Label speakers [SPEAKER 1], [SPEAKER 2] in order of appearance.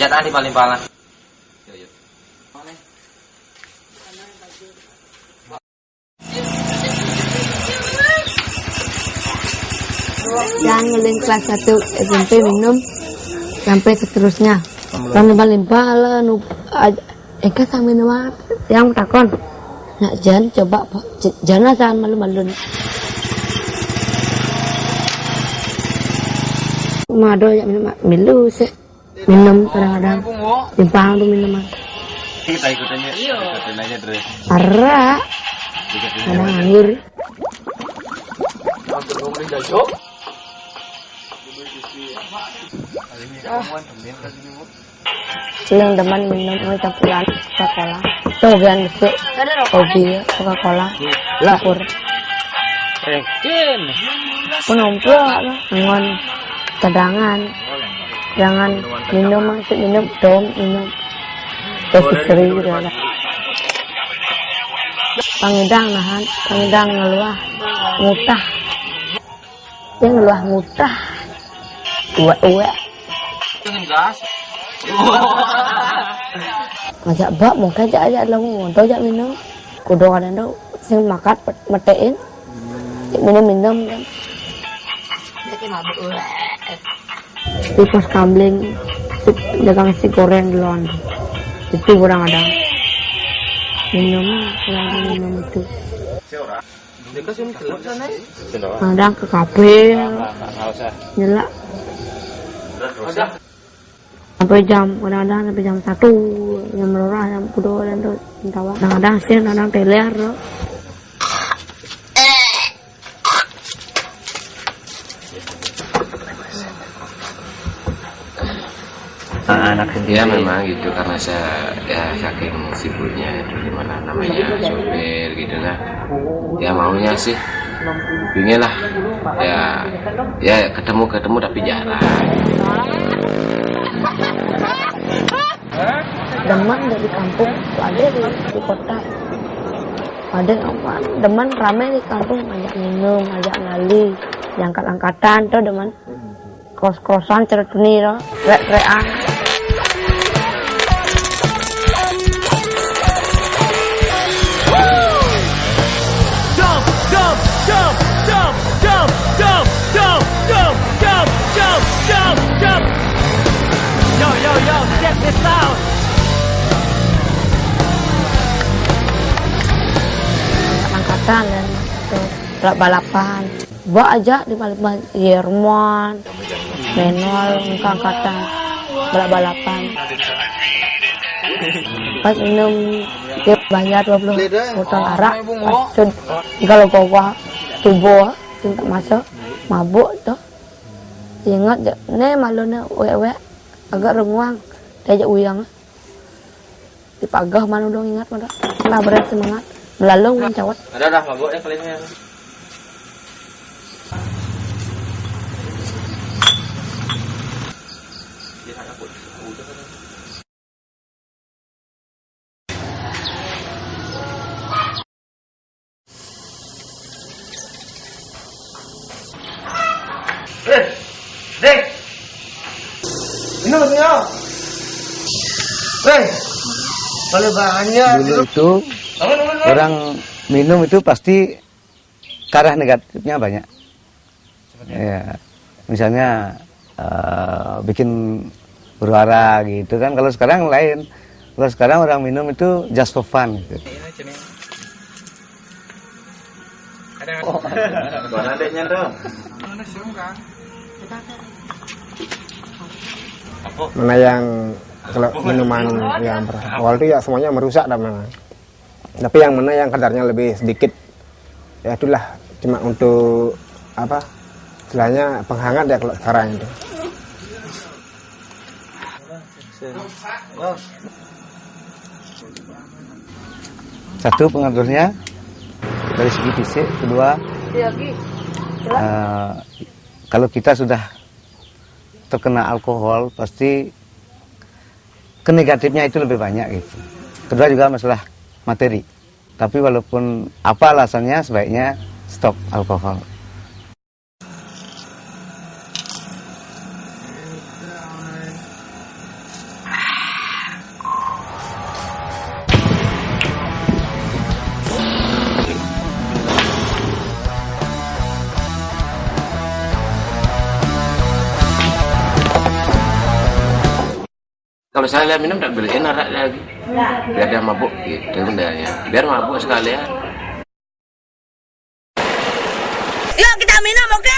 [SPEAKER 1] Jangan di paling paling. Yo yo.
[SPEAKER 2] yang ngeling kelas 1 SMP minum sampai seterusnya. Kan limpah-limpah lah nu Eka sama minum apa? Yang takon. Nak jan coba jangan asal malu-malu mado ya minum milu sih minum kadang-kadang. Timpang tuh minuman
[SPEAKER 1] kita ikutin aja ikutin aja terus.
[SPEAKER 2] Parah. Kadang anggur Seneng teman minum oh, kita pulang Coca Cola. Kemudian bukan gitu. besok. Kopi Coca Cola.
[SPEAKER 1] Lakur.
[SPEAKER 2] Eh, pun ngumpul lah, ngon. Cadangan. Jangan minum masih minum dom minum. Terus istri gitu ada. Pangidang nahan, pangidang ngeluah, ngutah. Dia ngeluah ngutah. Uwe-uwe. Ngajak bak mau kajak aja lo ngontol aja minum kudokan itu sing makat metein minum minum kan di pos kambing si, dagang si goreng duluan. Itu kurang ada. Minum kurang minum itu. Kadang ke kafe. Nyelak. Sampai jam kadang-kadang sampai jam satu. Jam merah jam kudo dan tuh tawa kadang-kadang sih kadang teler. tuh
[SPEAKER 3] anak dia memang gitu karena saya ya saking sibuknya itu gimana namanya sopir gitu kan ya maunya sih pingin lah ya ya ketemu ketemu tapi jarang.
[SPEAKER 2] Deman dari kampung ada di, di kota. Ada apa? Deman rame di kampung ajak minum ajak ngali angkat angkatan tuh deman kos kosan cerutni tuh rek rean dan tuh balap balapan. Bawa aja di balapan Yermon Menol angkat angkatan balap balapan. Pas minum dia bayar 20 botol arak. Kalau bawa tubuh cinta masuk mabuk tuh. Ingat je ne malu ne wek-wek agak renguang. Diajak uyang. Dipagah malu dong ingat mana lah berat semangat là
[SPEAKER 1] luôn anh cháu ấy ở à, đâu đâu mà vội đấy lên
[SPEAKER 4] em Hey,
[SPEAKER 1] kalau bahannya itu,
[SPEAKER 4] orang minum itu pasti ke arah negatifnya banyak. Ya, misalnya eh, bikin berwara gitu kan. Kalau sekarang lain. Kalau sekarang orang minum itu just for fun. Gitu.
[SPEAKER 1] Mana adeknya tuh?
[SPEAKER 5] mana yang kalau minuman yang awal itu ya semuanya merusak dan mana tapi yang mana yang kadarnya lebih sedikit ya itulah cuma untuk apa istilahnya penghangat ya kalau sekarang itu.
[SPEAKER 4] Satu pengaturnya dari segi fisik, kedua eh, kalau kita sudah terkena alkohol pasti ke negatifnya itu lebih banyak gitu. Kedua juga masalah materi. Tapi walaupun apa alasannya sebaiknya stop alkohol.
[SPEAKER 3] kalau saya minum tak beliin enak lagi. Biar dia mabuk gitu ya biar mabuk sekalian. Yuk kita minum oke? okay?